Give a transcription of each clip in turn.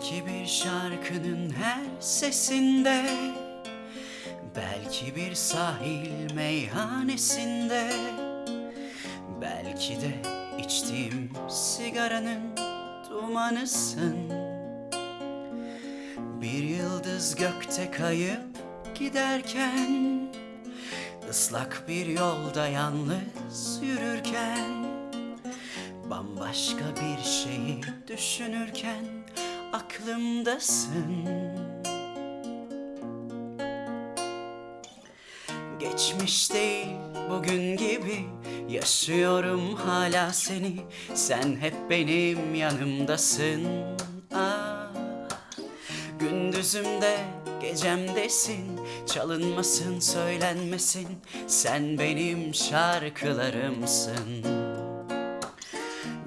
Belki bir şarkının her sesinde Belki bir sahil meyhanesinde Belki de içtiğim sigaranın dumanısın. Bir yıldız gökte kayıp giderken ıslak bir yolda yalnız yürürken Bambaşka bir şeyi düşünürken aklımdasın. Geçmiş değil bugün gibi Yaşıyorum hala seni. Sen hep benim yanımdasın. Ah, Gündüzümde gecemdesin. Çalınmasın söylenmesin. Sen benim şarkılarımsın.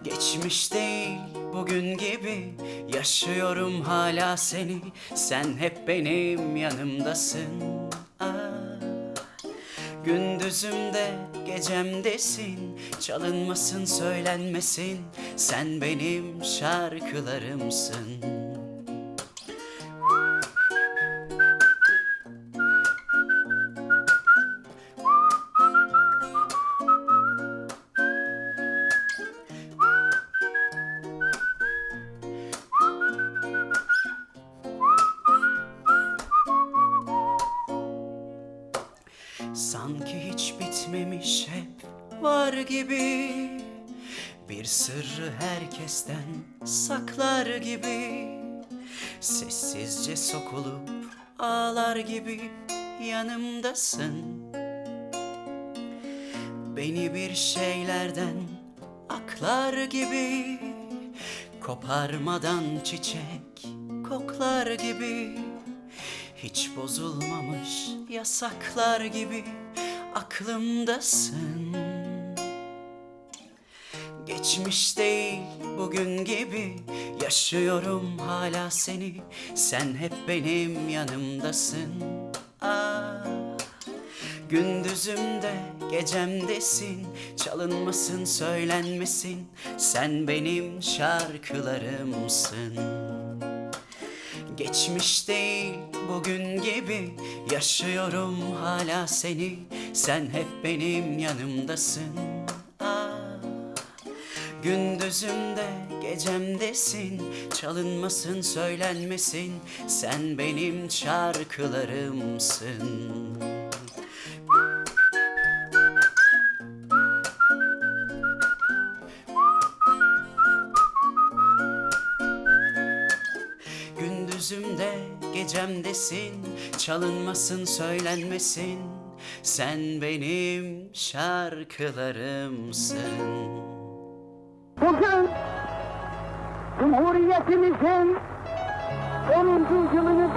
Geçmiş değil bugün gibi Yaşıyorum hala seni. Sen hep benim yanımdasın. Ah, Gündüzümde gecemdesin. Çalınmasın söylenmesin. Sen benim şarkılarımsın Sanki hiç bitmemiş hep var gibi. Bir sırrı herkesten saklar gibi. Sessizce sokulup ağlar gibi yanımdasın. Beni bir şeylerden aklar gibi. Koparmadan çiçek koklar gibi hiç bozulmamış yasaklar gibi aklımdasın. Geçmiş değil bugün gibi yaşıyorum hala seni. Sen hep benim yanımdasın. Ah, Gündüzümde gecemdesin. Çalınmasın söylenmesin. Sen benim şarkılarımsın Geçmiş değil bugün gibi Yaşıyorum hala seni. Sen hep benim yanımdasın. Ah, Gündüzümde gecemdesin. Çalınmasın söylenmesin. Sen benim şarkılarımsın Gündüzümde gecemdesin Çalınmasın söylenmesin Sen benim şarkılarımsın Bugün Cumhuriyetimizin 10. yılını